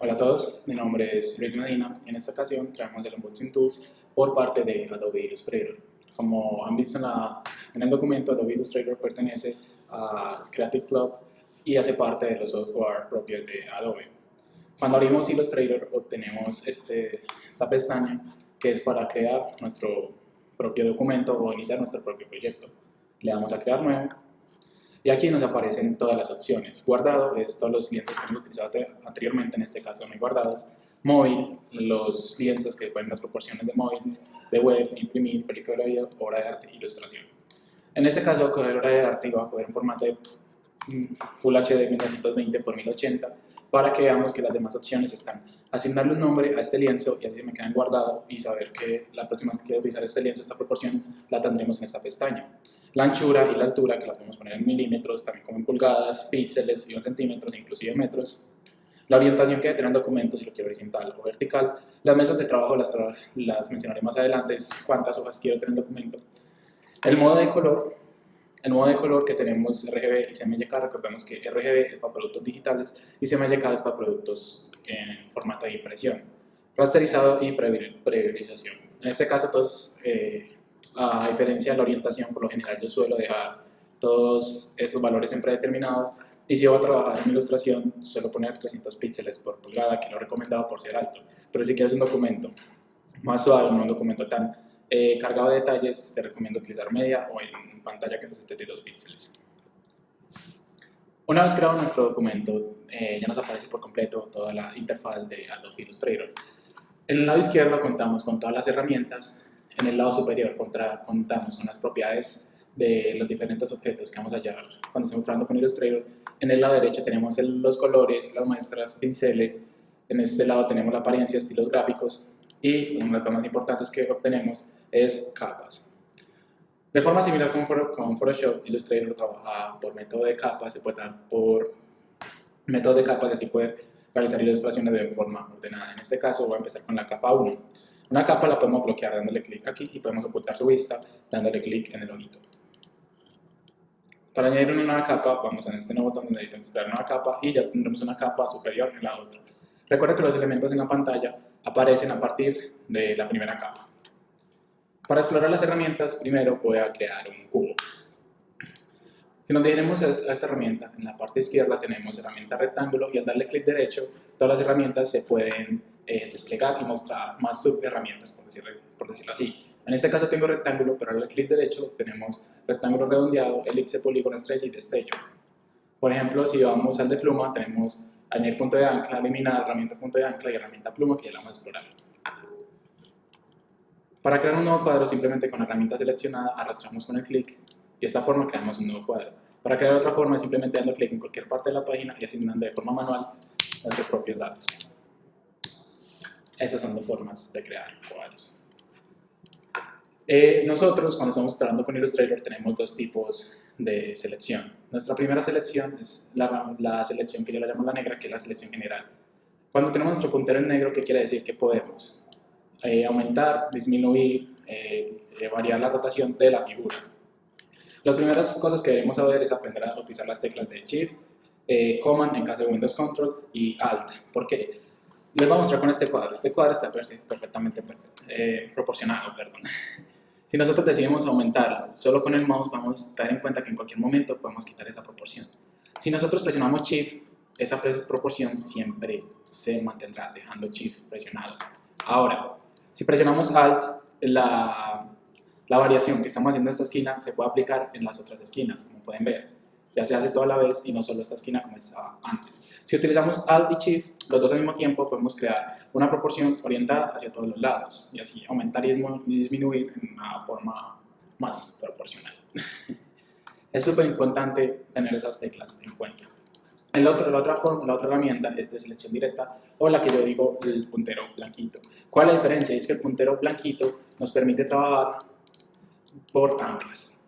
Hola a todos, mi nombre es Luis Medina y en esta ocasión traemos el Unboxing Tools por parte de Adobe Illustrator. Como han visto en, la, en el documento, Adobe Illustrator pertenece a Creative Club y hace parte de los software propios de Adobe. Cuando abrimos Illustrator obtenemos este, esta pestaña que es para crear nuestro propio documento o iniciar nuestro propio proyecto. Le damos a crear nuevo y aquí nos aparecen todas las opciones. Guardado es todos los lienzos que hemos utilizado anteriormente, en este caso no hay guardados. Móvil, los lienzos que pueden las proporciones de móviles, de web, imprimir, película de video, obra de arte, ilustración. En este caso, coger obra de arte y va a coger en formato de mm, Full HD 1920 x 1080 para que veamos que las demás opciones están. Asignarle un nombre a este lienzo y así me quedan guardado y saber que la próxima vez que quiera utilizar este lienzo, esta proporción, la tendremos en esta pestaña la anchura y la altura, que la podemos poner en milímetros, también como en pulgadas, píxeles, y centímetros, inclusive metros. La orientación que debe tener el documento, si lo quiero horizontal o vertical. Las mesas de trabajo las, las mencionaré más adelante, es cuántas hojas quiero tener el documento. El modo de color, el modo de color que tenemos RGB y CMYK, recordemos que RGB es para productos digitales y CMYK es para productos en formato de impresión. Rasterizado y priorización. En este caso, todos eh, a diferencia de la orientación, por lo general yo suelo dejar todos estos valores siempre determinados y si voy a trabajar en ilustración suelo poner 300 píxeles por pulgada, que lo he recomendado por ser alto. Pero si quieres un documento más suave, no un documento tan eh, cargado de detalles, te recomiendo utilizar media o en pantalla que es 72 píxeles. Una vez creado nuestro documento, eh, ya nos aparece por completo toda la interfaz de Adobe Illustrator. En el lado izquierdo contamos con todas las herramientas en el lado superior contamos con las propiedades de los diferentes objetos que vamos a hallar cuando estamos trabajando con Illustrator. En el lado derecho tenemos los colores, las muestras, pinceles. En este lado tenemos la apariencia, estilos gráficos. Y una de las cosas más importantes que obtenemos es capas. De forma similar con Photoshop, Illustrator trabaja por método de capas, se puede dar por método de capas y así poder realizar ilustraciones de forma ordenada. En este caso voy a empezar con la capa 1. Una capa la podemos bloquear dándole clic aquí y podemos ocultar su vista dándole clic en el ojito. Para añadir una nueva capa, vamos en este nuevo botón donde dice crear nueva capa y ya tendremos una capa superior en la otra. Recuerda que los elementos en la pantalla aparecen a partir de la primera capa. Para explorar las herramientas, primero voy a crear un cubo. Si nos dirigimos a esta herramienta, en la parte izquierda tenemos herramienta rectángulo y al darle clic derecho, todas las herramientas se pueden eh, desplegar y mostrar más subherramientas, por decirlo, por decirlo así. En este caso tengo rectángulo, pero al clic derecho tenemos rectángulo redondeado, elipse, polígono, estrella y destello. Por ejemplo, si vamos al de pluma, tenemos añadir punto de ancla, eliminar, herramienta punto de ancla y herramienta pluma que ya la vamos a explorar. Para crear un nuevo cuadro, simplemente con la herramienta seleccionada arrastramos con el clic y de esta forma creamos un nuevo cuadro. Para crear otra forma, simplemente dando clic en cualquier parte de la página y asignando de forma manual nuestros propios datos. Esas son dos formas de crear cuadros. Eh, nosotros, cuando estamos trabajando con Illustrator, tenemos dos tipos de selección. Nuestra primera selección es la, selección que yo la llamo la negra, que es la selección general. Cuando tenemos nuestro puntero en negro, ¿qué quiere decir? Que podemos eh, aumentar, disminuir, eh, variar la rotación de la figura. Las primeras cosas que debemos saber es aprender a utilizar las teclas de Shift, Command en caso de Windows Control y Alt. ¿Por qué? Les voy a mostrar con este cuadro. Este cuadro está perfectamente eh, proporcionado. Perdón. Si nosotros decidimos aumentar solo con el mouse, vamos a tener en cuenta que en cualquier momento podemos quitar esa proporción. Si nosotros presionamos Shift, esa proporción siempre se mantendrá, dejando Shift presionado. Ahora, si presionamos Alt, la, la variación que estamos haciendo en esta esquina se puede aplicar en las otras esquinas, como pueden ver ya se hace toda la vez y no solo esta esquina como estaba antes. Si utilizamos Alt y Shift, los dos al mismo tiempo, podemos crear una proporción orientada hacia todos los lados y así aumentar y disminuir en una forma más proporcional. es súper importante tener esas teclas en cuenta. El otro, la, otra forma, la otra herramienta es de selección directa o la que yo digo el puntero blanquito. ¿Cuál es la diferencia? Es que el puntero blanquito nos permite trabajar por anclas.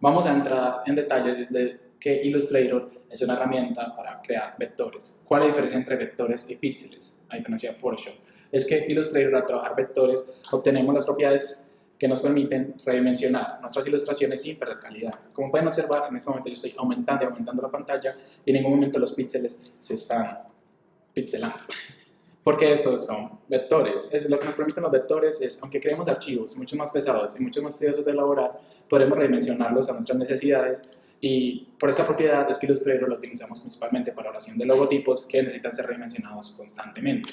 Vamos a entrar en detalles desde que Illustrator es una herramienta para crear vectores. ¿Cuál es la diferencia entre vectores y píxeles? A diferencia de Photoshop. Es que Illustrator al trabajar vectores obtenemos las propiedades que nos permiten redimensionar nuestras ilustraciones sin perder calidad. Como pueden observar, en este momento yo estoy aumentando y aumentando la pantalla y en ningún momento los píxeles se están pixelando. Porque estos son vectores. Es lo que nos permiten los vectores es, aunque creemos archivos mucho más pesados y mucho más tediosos de elaborar, podemos redimensionarlos a nuestras necesidades y por esta propiedad es que Illustrator lo utilizamos principalmente para oración de logotipos que necesitan ser redimensionados constantemente.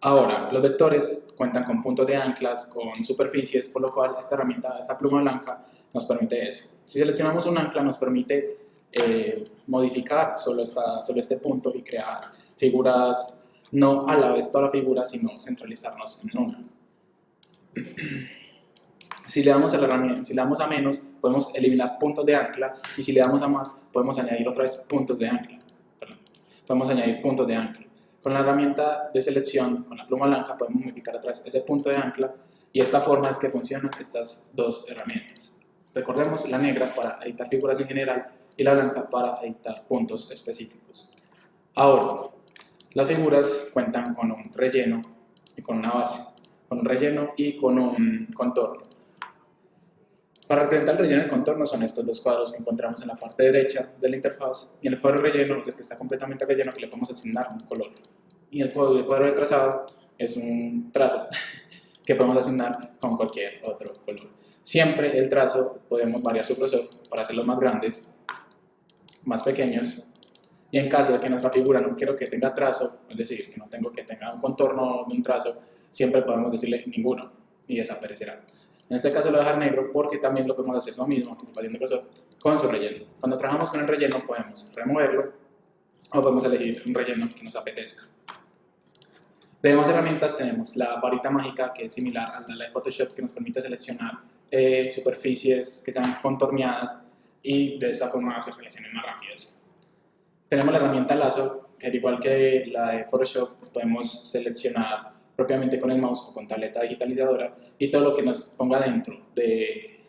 Ahora, los vectores cuentan con puntos de anclas, con superficies, por lo cual esta herramienta, esta pluma blanca, nos permite eso. Si seleccionamos un ancla, nos permite eh, modificar solo, solo este punto y crear figuras, no a la vez toda la figura, sino centralizarnos en una. Si le damos a la herramienta, si le damos a menos, podemos eliminar puntos de ancla y si le damos a más, podemos añadir otra vez puntos de ancla. Podemos añadir puntos de ancla. Con la herramienta de selección, con la pluma blanca, podemos modificar atrás ese punto de ancla y esta forma es que funcionan estas dos herramientas. Recordemos la negra para editar figuras en general y la blanca para editar puntos específicos. Ahora, las figuras cuentan con un relleno y con una base, con un relleno y con un contorno. Para representar el relleno y el contorno son estos dos cuadros que encontramos en la parte derecha de la interfaz y en el cuadro relleno es el que está completamente relleno que le podemos asignar un color y el cuadro, el cuadro de trazado es un trazo que podemos asignar con cualquier otro color. Siempre el trazo podemos variar su grosor para hacerlos más grandes, más pequeños y en caso de que nuestra figura no quiero que tenga trazo, es decir, que no tengo que tenga un contorno de un trazo, siempre podemos decirle ninguno y desaparecerá. En este caso lo voy a dejar negro porque también lo podemos hacer lo mismo, con su relleno. Cuando trabajamos con el relleno podemos removerlo o podemos elegir un relleno que nos apetezca. De demás herramientas tenemos la varita mágica que es similar a la de Photoshop que nos permite seleccionar eh, superficies que sean contorneadas y de esta forma hacer selecciones más rápidas. Tenemos la herramienta lazo que al igual que la de Photoshop podemos seleccionar propiamente con el mouse o con tableta digitalizadora y todo lo que nos ponga dentro de,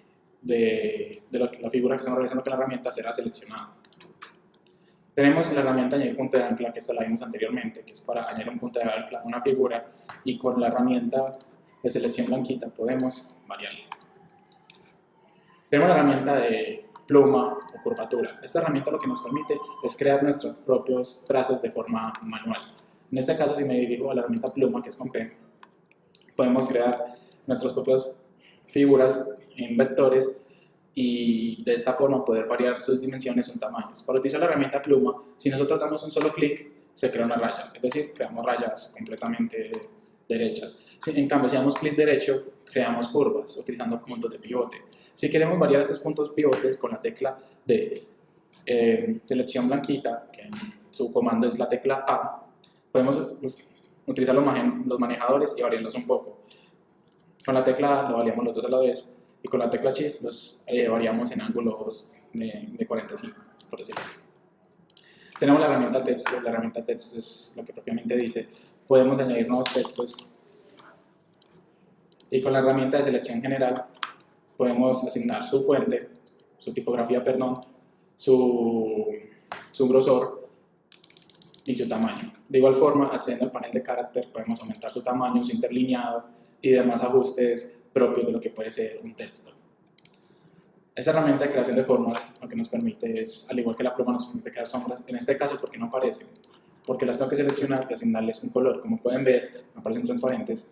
de, la figura que estamos realizando con la herramienta será seleccionado. Tenemos la herramienta añadir punto de ancla, que esta la vimos anteriormente, que es para añadir un punto de ancla a una figura y con la herramienta de selección blanquita podemos variarla. Tenemos la herramienta de pluma o curvatura. Esta herramienta lo que nos permite es crear nuestros propios trazos de forma manual. En este caso, si me dirijo a la herramienta pluma, que es con P, podemos crear nuestras propias figuras en vectores y de esta forma poder variar sus dimensiones o tamaños. Para utilizar la herramienta pluma, si nosotros damos un solo clic, se crea una raya, es decir, creamos rayas completamente derechas. en cambio, si damos clic derecho, creamos curvas utilizando puntos de pivote. Si queremos variar estos puntos pivotes con la tecla de eh, selección blanquita, que su comando es la tecla A, podemos utilizar los, manejadores y variarlos un poco. Con la tecla lo variamos los dos a la vez y con la tecla Shift los eh, variamos en ángulos de, 45, por decirlo así. Tenemos la herramienta texto, la herramienta texto es lo que propiamente dice, podemos añadir nuevos textos y con la herramienta de selección general podemos asignar su fuente, su tipografía, perdón, su, su grosor su tamaño. De igual forma, accediendo al panel de carácter, podemos aumentar su tamaño, su interlineado y demás ajustes propios de lo que puede ser un texto. Esta herramienta de creación de formas lo que nos permite es, al igual que la pluma, nos permite crear sombras, en este caso porque no aparecen, porque las tengo que seleccionar y asignarles un color. Como pueden ver, no aparecen transparentes,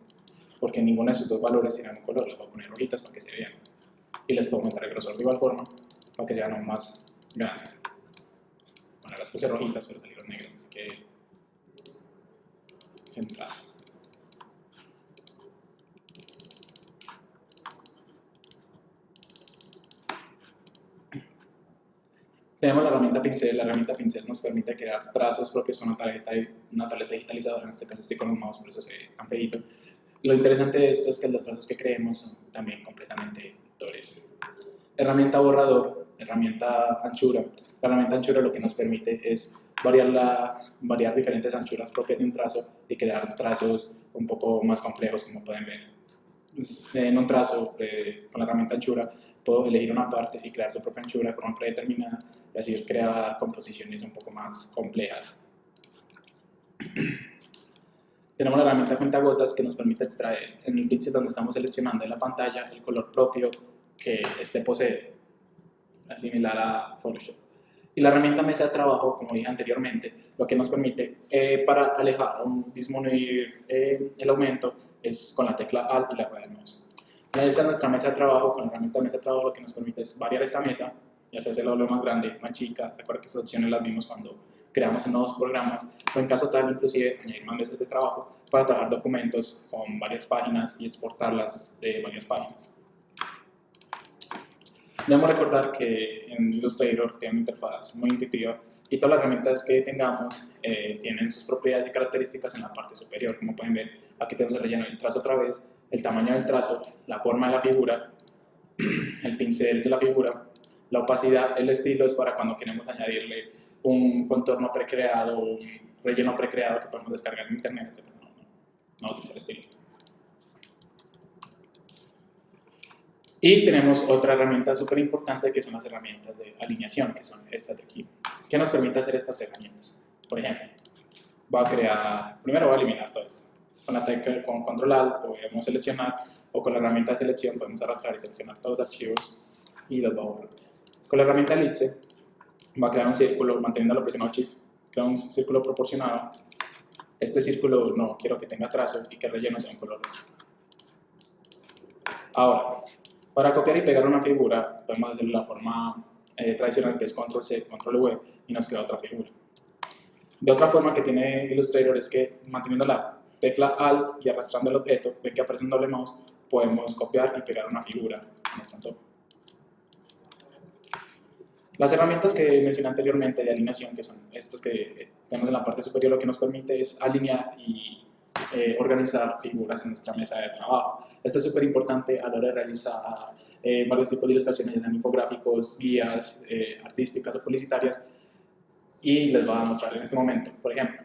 porque ninguno de sus dos valores tiene un color. Les voy a poner rojitas para que se vean. Y les puedo aumentar el grosor de igual forma para que sean aún más grandes. Bueno, las puse rojitas, pero salieron negras que Tenemos la herramienta pincel, la herramienta pincel nos permite crear trazos propios con una tableta, una tableta digitalizadora, en este caso estoy con un mouse, por eso se ve tan pedito. Lo interesante de esto es que los trazos que creemos son también completamente vectores. Herramienta borrador, herramienta anchura. La herramienta anchura lo que nos permite es variar, la, variar diferentes anchuras propias de un trazo y crear trazos un poco más complejos, como pueden ver. En un trazo, eh, con la herramienta anchura, puedo elegir una parte y crear su propia anchura de forma predeterminada y así crear composiciones un poco más complejas. Tenemos la herramienta cuentagotas que nos permite extraer en el pixel donde estamos seleccionando en la pantalla el color propio que este posee, similar a Photoshop. Y la herramienta mesa de trabajo, como dije anteriormente, lo que nos permite eh, para alejar o disminuir eh, el aumento es con la tecla Alt y la rueda del mouse. Esta es nuestra mesa de trabajo, con la herramienta mesa de trabajo lo que nos permite es variar esta mesa, ya sea hacerla más grande, más chica, recuerda que estas opciones las vimos cuando creamos nuevos programas, o en caso tal, inclusive añadir más mesas de trabajo para trabajar documentos con varias páginas y exportarlas de varias páginas. Debemos recordar que en Illustrator tiene una interfaz muy intuitiva y todas las herramientas que tengamos eh, tienen sus propiedades y características en la parte superior. Como pueden ver, aquí tenemos el relleno del trazo otra vez, el tamaño del trazo, la forma de la figura, el pincel de la figura, la opacidad, el estilo es para cuando queremos añadirle un contorno precreado, un relleno precreado que podemos descargar en internet, este no, no, no el estilo. Y tenemos otra herramienta súper importante que son las herramientas de alineación, que son estas de aquí. ¿Qué nos permite hacer estas herramientas? Por ejemplo, voy a crear, primero voy a eliminar todo esto. Con la tecla con control alt podemos seleccionar, o con la herramienta de selección podemos arrastrar y seleccionar todos los archivos y los vamos a borrar. Con la herramienta elipse va a crear un círculo manteniendo la presionado shift, crea un círculo proporcionado. Este círculo no quiero que tenga trazos y que el relleno sea en color rojo. Ahora, para copiar y pegar una figura, podemos hacerlo de la forma eh, tradicional que es Control C, Control V y nos queda otra figura. De otra forma que tiene Illustrator es que manteniendo la tecla Alt y arrastrando el objeto, ven que aparece un doble mouse, podemos copiar y pegar una figura Las herramientas que mencioné anteriormente de alineación, que son estas que tenemos en la parte superior, lo que nos permite es alinear y eh, organizar figuras en nuestra mesa de trabajo. Esto es súper importante a la hora de realizar eh, varios tipos de ilustraciones, ya sean infográficos, guías eh, artísticas o publicitarias, y les voy a mostrar en este momento. Por ejemplo,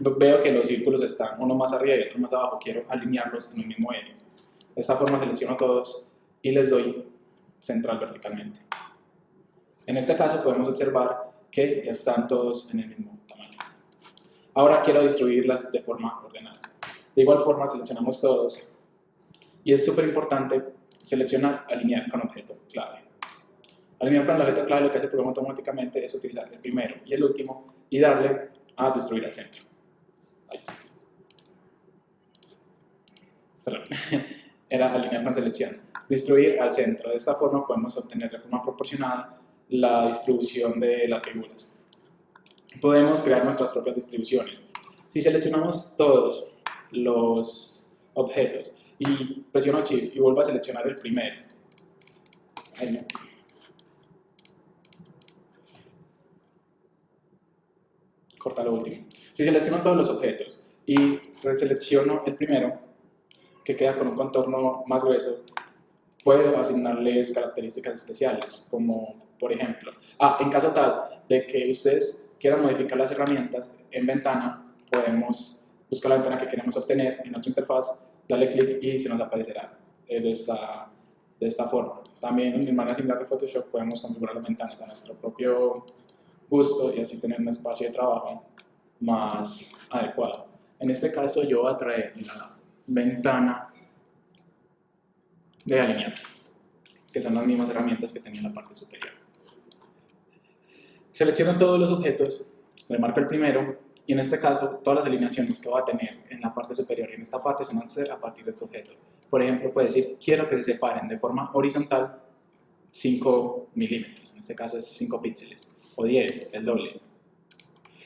veo que los círculos están uno más arriba y otro más abajo, quiero alinearlos en un mismo eje. De esta forma selecciono todos y les doy central verticalmente. En este caso podemos observar que ya están todos en el mismo tamaño. Ahora quiero distribuirlas de forma ordenada. De igual forma seleccionamos todos y es súper importante seleccionar alinear con objeto clave. Alinear con el objeto clave lo que hace el programa automáticamente es utilizar el primero y el último y darle a destruir al centro. Perdón. Era alinear con selección. Destruir al centro. De esta forma podemos obtener de forma proporcionada la distribución de las figuras. Podemos crear nuestras propias distribuciones. Si seleccionamos todos los objetos y presiono Shift y vuelvo a seleccionar el primero. Ahí. Corta lo último. Si selecciono todos los objetos y reselecciono el primero, que queda con un contorno más grueso, puedo asignarles características especiales, como por ejemplo, ah, en caso tal de que ustedes quieran modificar las herramientas, en ventana podemos buscar la ventana que queremos obtener en nuestra interfaz dale clic y se nos aparecerá eh, de, esta, de esta forma. También de manera similar que Photoshop podemos configurar las ventanas a nuestro propio gusto y así tener un espacio de trabajo más adecuado. En este caso yo voy a traer la ventana de alinear, que son las mismas herramientas que tenía en la parte superior. Selecciono todos los objetos, le marco el primero, y en este caso todas las alineaciones que va a tener en la parte superior y en esta parte se van a hacer a partir de este objeto. Por ejemplo, puede decir, quiero que se separen de forma horizontal 5 milímetros, en este caso es 5 píxeles, o 10, el doble.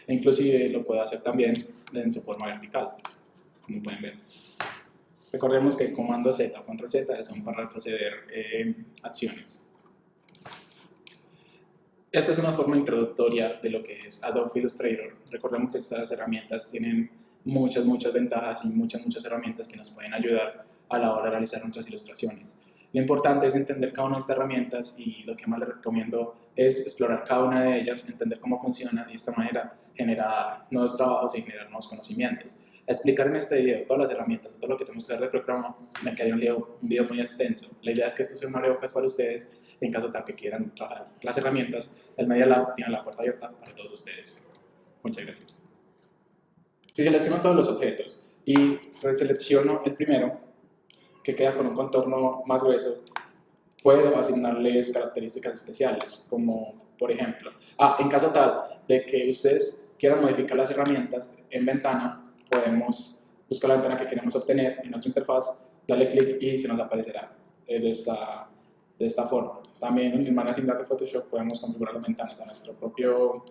E inclusive lo puedo hacer también en su forma vertical, como pueden ver. Recordemos que el comando Z o control Z son para retroceder eh, acciones. Esta es una forma introductoria de lo que es Adobe Illustrator. Recordemos que estas herramientas tienen muchas, muchas ventajas y muchas, muchas herramientas que nos pueden ayudar a la hora de realizar nuestras ilustraciones. Lo importante es entender cada una de estas herramientas y lo que más les recomiendo es explorar cada una de ellas, entender cómo funciona y de esta manera generar nuevos trabajos y generar nuevos conocimientos. explicar en este video todas las herramientas, todo lo que tenemos que hacer del programa, me quedaría un video, un video muy extenso. La idea es que esto sea una abrebocas para ustedes en caso tal que quieran trabajar las herramientas, el Media Lab tiene la puerta abierta para todos ustedes. Muchas gracias. Si selecciono todos los objetos y reselecciono el primero, que queda con un contorno más grueso, puedo asignarles características especiales, como por ejemplo. Ah, en caso tal de que ustedes quieran modificar las herramientas en ventana, podemos buscar la ventana que queremos obtener en nuestra interfaz, darle clic y se nos aparecerá eh, de esta, de esta forma. También en manera similar de Photoshop podemos configurar las ventanas a nuestro propio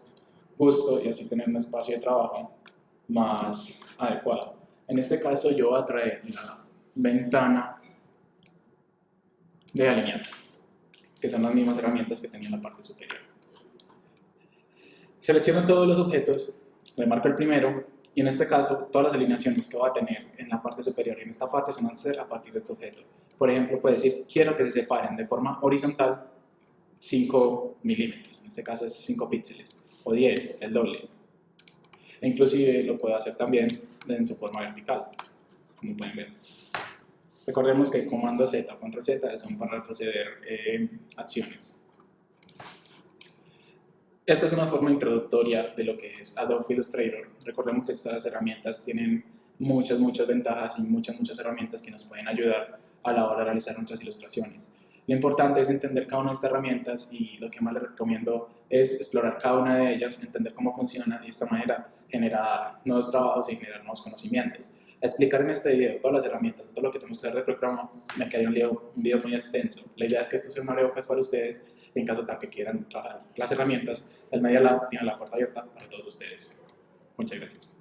gusto y así tener un espacio de trabajo más adecuado. En este caso yo voy a traer ventana de alinear, que son las mismas herramientas que tenía en la parte superior. Selecciono todos los objetos, le marco el primero, y en este caso todas las alineaciones que voy a tener en la parte superior y en esta parte se van a hacer a partir de este objeto. Por ejemplo, puedo decir, quiero que se separen de forma horizontal 5 milímetros, en este caso es 5 píxeles, o 10, el doble. E inclusive lo puedo hacer también en su forma vertical, como pueden ver. Recordemos que el comando Z o control Z son para retroceder eh, acciones. Esta es una forma introductoria de lo que es Adobe Illustrator. Recordemos que estas herramientas tienen muchas, muchas ventajas y muchas, muchas herramientas que nos pueden ayudar a la hora de realizar nuestras ilustraciones. Lo importante es entender cada una de estas herramientas y lo que más les recomiendo es explorar cada una de ellas, entender cómo funciona y de esta manera generar nuevos trabajos y generar nuevos conocimientos. Explicar en este video todas las herramientas, todo lo que tenemos que hacer de programa, me quedaría un video, un video muy extenso. La idea es que esto sea una bocas para ustedes en caso tal que quieran trabajar las herramientas. El Media Lab tiene la puerta abierta para todos ustedes. Muchas gracias.